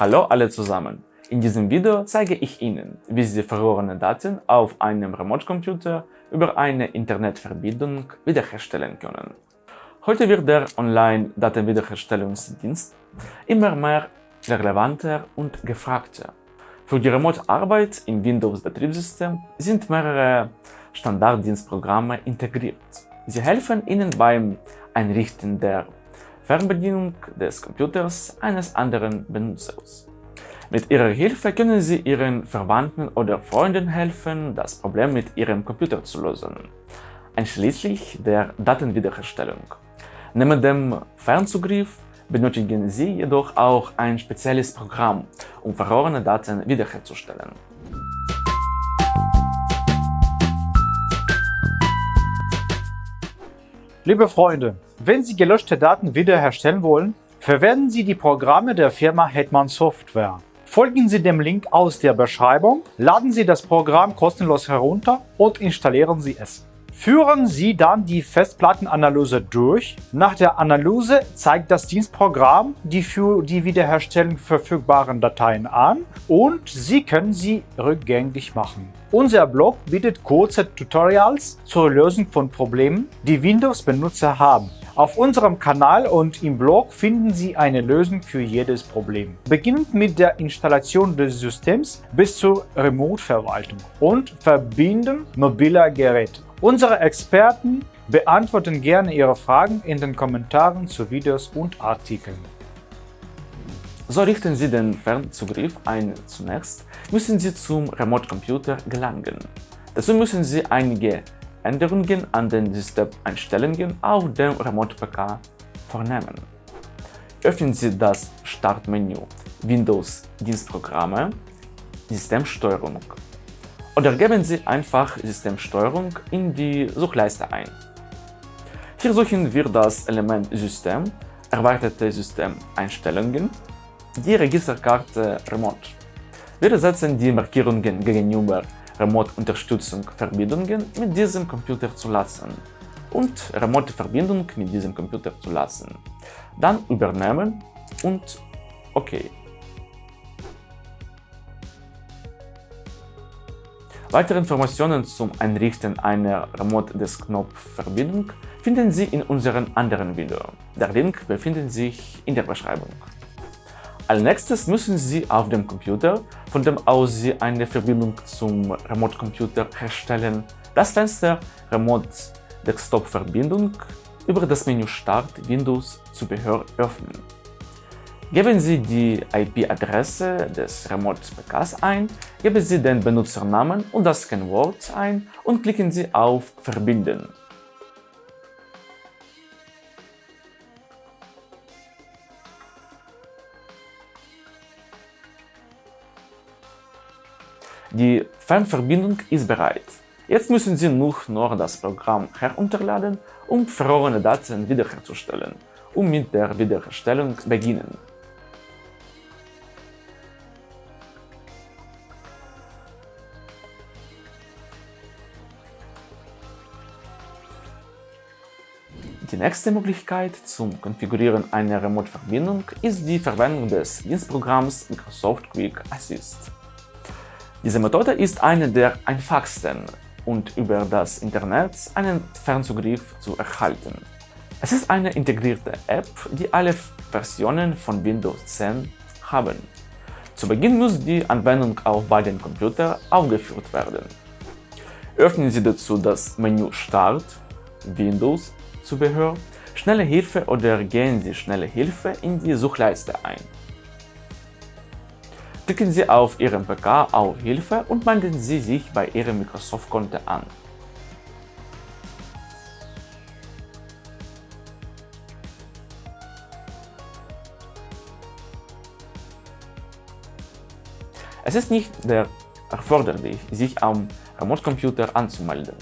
Hallo alle zusammen! In diesem Video zeige ich Ihnen, wie Sie verlorene Daten auf einem Remote-Computer über eine Internetverbindung wiederherstellen können. Heute wird der Online-Datenwiederherstellungsdienst immer mehr relevanter und gefragter. Für die Remote-Arbeit im Windows-Betriebssystem sind mehrere Standarddienstprogramme integriert. Sie helfen Ihnen beim Einrichten der Fernbedienung des Computers eines anderen Benutzers. Mit ihrer Hilfe können Sie Ihren Verwandten oder Freunden helfen, das Problem mit Ihrem Computer zu lösen, einschließlich der Datenwiederherstellung. Neben dem Fernzugriff benötigen Sie jedoch auch ein spezielles Programm, um verlorene Daten wiederherzustellen. Liebe Freunde, wenn Sie gelöschte Daten wiederherstellen wollen, verwenden Sie die Programme der Firma Hetman Software. Folgen Sie dem Link aus der Beschreibung, laden Sie das Programm kostenlos herunter und installieren Sie es. Führen Sie dann die Festplattenanalyse durch. Nach der Analyse zeigt das Dienstprogramm die für die Wiederherstellung verfügbaren Dateien an und Sie können sie rückgängig machen. Unser Blog bietet kurze Tutorials zur Lösung von Problemen, die Windows-Benutzer haben. Auf unserem Kanal und im Blog finden Sie eine Lösung für jedes Problem. Beginnend mit der Installation des Systems bis zur Remote-Verwaltung und Verbinden mobiler Geräte. Unsere Experten beantworten gerne Ihre Fragen in den Kommentaren zu Videos und Artikeln. So richten Sie den Fernzugriff ein. Zunächst müssen Sie zum Remote-Computer gelangen. Dazu müssen Sie einige Änderungen an den Systemeinstellungen auf dem Remote-PK vornehmen. Öffnen Sie das Startmenü Windows Dienstprogramme, Systemsteuerung oder geben Sie einfach Systemsteuerung in die Suchleiste ein. Hier suchen wir das Element System, erweiterte Systemeinstellungen, die Registerkarte Remote. Wir setzen die Markierungen gegenüber Remote-Unterstützung Verbindungen mit diesem Computer zu lassen und Remote-Verbindung mit diesem Computer zu lassen. Dann übernehmen und OK. Weitere Informationen zum Einrichten einer Remote Desktop-Verbindung finden Sie in unserem anderen Video. Der Link befindet sich in der Beschreibung. Als nächstes müssen Sie auf dem Computer, von dem aus Sie eine Verbindung zum Remote-Computer herstellen, das Fenster Remote Desktop-Verbindung über das Menü Start Windows Zubehör öffnen. Geben Sie die IP-Adresse des Remote-PKs ein, geben Sie den Benutzernamen und das Kennwort ein und klicken Sie auf Verbinden. Die Fernverbindung ist bereit. Jetzt müssen Sie nur noch das Programm herunterladen, um verlorene Daten wiederherzustellen und mit der Wiederherstellung beginnen. Die nächste Möglichkeit zum Konfigurieren einer Remote-Verbindung ist die Verwendung des Dienstprogramms Microsoft Quick Assist. Diese Methode ist eine der einfachsten und über das Internet einen Fernzugriff zu erhalten. Es ist eine integrierte App, die alle Versionen von Windows 10 haben. Zu Beginn muss die Anwendung auf beiden Computern aufgeführt werden. Öffnen Sie dazu das Menü Start, Windows Zubehör, Schnelle Hilfe oder gehen Sie Schnelle Hilfe in die Suchleiste ein. Klicken Sie auf Ihrem PK auf Hilfe und melden Sie sich bei Ihrem Microsoft-Konto an. Es ist nicht erforderlich, sich am Remote-Computer anzumelden.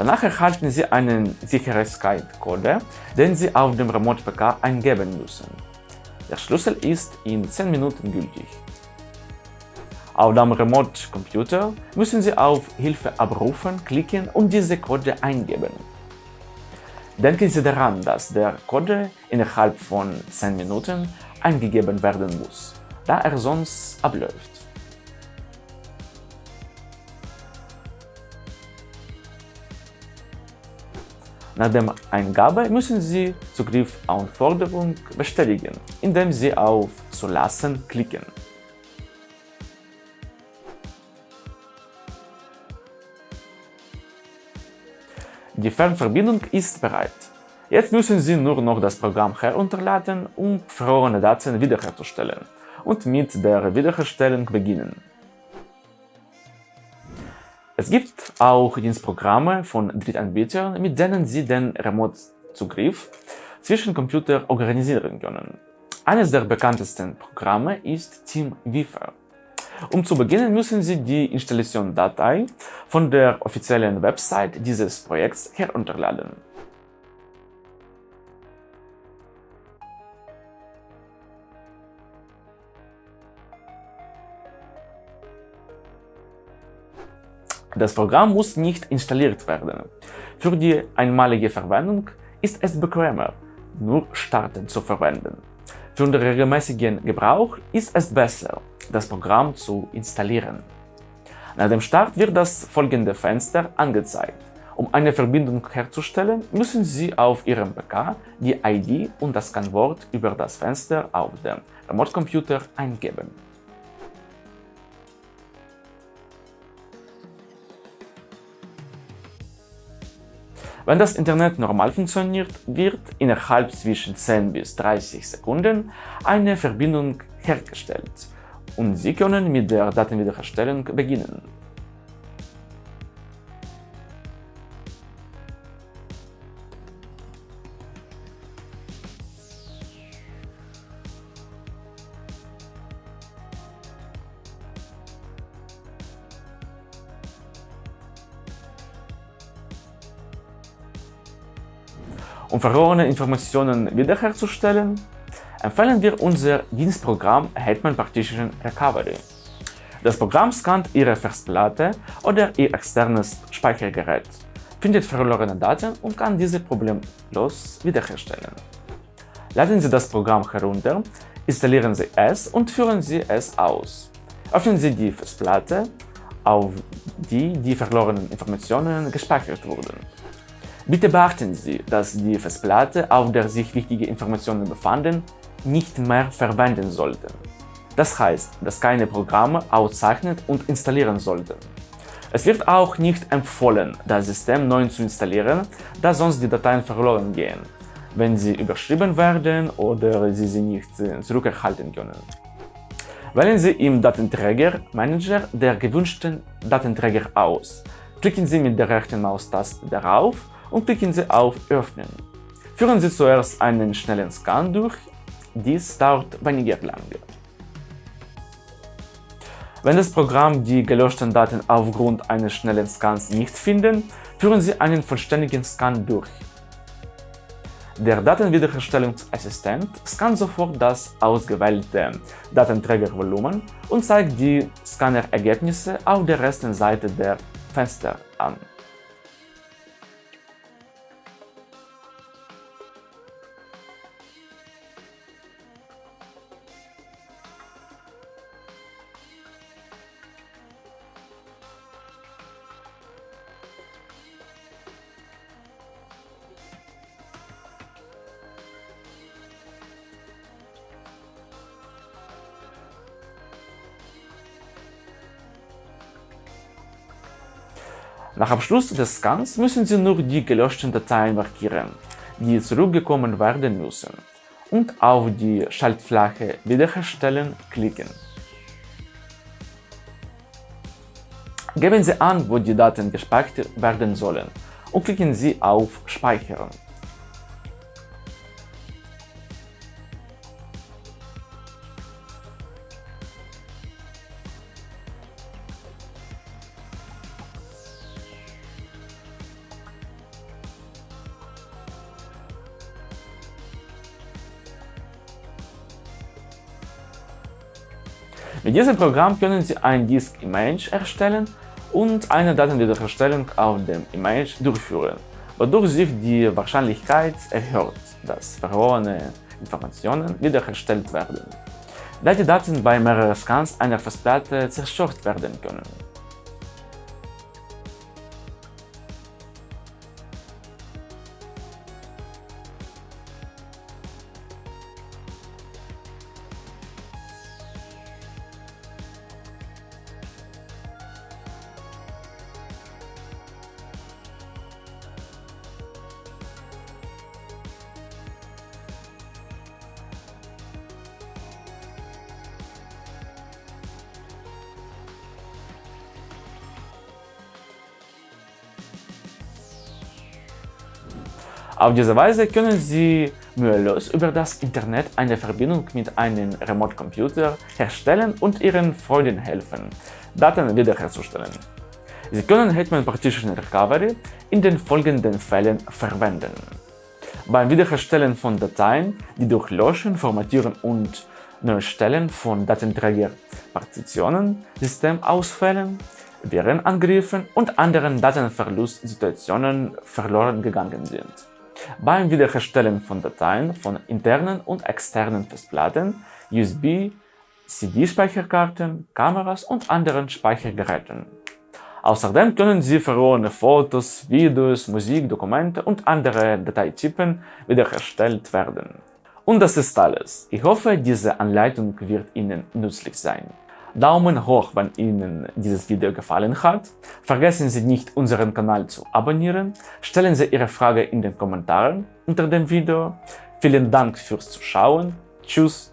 Danach erhalten Sie einen Sicherheitscode, den Sie auf dem Remote-PK eingeben müssen. Der Schlüssel ist in 10 Minuten gültig. Auf dem Remote-Computer müssen Sie auf Hilfe abrufen klicken und diese Code eingeben. Denken Sie daran, dass der Code innerhalb von 10 Minuten eingegeben werden muss, da er sonst abläuft. Nach der Eingabe müssen Sie Zugriffanforderung bestätigen, indem Sie auf Zulassen klicken. Die Fernverbindung ist bereit. Jetzt müssen Sie nur noch das Programm herunterladen, um verlorene Daten wiederherzustellen und mit der Wiederherstellung beginnen. Es gibt auch Dienstprogramme von Drittanbietern, mit denen Sie den Remote-Zugriff zwischen Computern organisieren können. Eines der bekanntesten Programme ist TeamViewer. Um zu beginnen, müssen Sie die Installationsdatei von der offiziellen Website dieses Projekts herunterladen. Das Programm muss nicht installiert werden. Für die einmalige Verwendung ist es bequemer, nur starten zu verwenden. Für den regelmäßigen Gebrauch ist es besser, das Programm zu installieren. Nach dem Start wird das folgende Fenster angezeigt. Um eine Verbindung herzustellen, müssen Sie auf Ihrem PK die ID und das Kennwort über das Fenster auf dem Remote-Computer eingeben. Wenn das Internet normal funktioniert, wird innerhalb zwischen 10 bis 30 Sekunden eine Verbindung hergestellt und Sie können mit der Datenwiederherstellung beginnen. Um verlorene Informationen wiederherzustellen, empfehlen wir unser Dienstprogramm Hetman Partition Recovery. Das Programm scannt Ihre Festplatte oder Ihr externes Speichergerät, findet verlorene Daten und kann diese problemlos wiederherstellen. Laden Sie das Programm herunter, installieren Sie es und führen Sie es aus. Öffnen Sie die Festplatte, auf die die verlorenen Informationen gespeichert wurden. Bitte beachten Sie, dass die Festplatte, auf der sich wichtige Informationen befanden, nicht mehr verwenden sollten. Das heißt, dass keine Programme auszeichnen und installieren sollten. Es wird auch nicht empfohlen, das System neu zu installieren, da sonst die Dateien verloren gehen, wenn sie überschrieben werden oder Sie sie nicht äh, zurückerhalten können. Wählen Sie im Datenträger Manager der gewünschten Datenträger aus. Klicken Sie mit der rechten Maustaste darauf und klicken Sie auf Öffnen. Führen Sie zuerst einen schnellen Scan durch, dies dauert weniger lange. Wenn das Programm die gelöschten Daten aufgrund eines schnellen Scans nicht findet, führen Sie einen vollständigen Scan durch. Der Datenwiederherstellungsassistent scannt sofort das ausgewählte Datenträgervolumen und zeigt die Scannerergebnisse auf der rechten Seite der Fenster an. Nach Abschluss des Scans müssen Sie nur die gelöschten Dateien markieren, die zurückgekommen werden müssen, und auf die Schaltfläche Wiederherstellen klicken. Geben Sie an, wo die Daten gespeichert werden sollen und klicken Sie auf Speichern. Mit diesem Programm können Sie ein Disk-Image erstellen und eine Datenwiederherstellung auf dem Image durchführen, wodurch sich die Wahrscheinlichkeit erhöht, dass verlorene Informationen wiederhergestellt werden, da die Daten bei mehreren Scans einer Festplatte zerstört werden können. Auf diese Weise können Sie mühelos über das Internet eine Verbindung mit einem Remote-Computer herstellen und Ihren Freunden helfen, Daten wiederherzustellen. Sie können Hetman Partition Recovery in den folgenden Fällen verwenden. Beim Wiederherstellen von Dateien, die durch Löschen, Formatieren und Neustellen von Datenträgerpartitionen, Systemausfällen, Virenangriffen und anderen Datenverlustsituationen verloren gegangen sind. Beim Wiederherstellen von Dateien von internen und externen Festplatten, USB, CD-Speicherkarten, Kameras und anderen Speichergeräten. Außerdem können Sie verlorene Fotos, Videos, Musik, Dokumente und andere Dateitypen wiederhergestellt werden. Und das ist alles. Ich hoffe, diese Anleitung wird Ihnen nützlich sein. Daumen hoch, wenn Ihnen dieses Video gefallen hat. Vergessen Sie nicht, unseren Kanal zu abonnieren. Stellen Sie Ihre Frage in den Kommentaren unter dem Video. Vielen Dank fürs Zuschauen. Tschüss